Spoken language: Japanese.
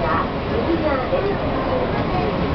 が右側で。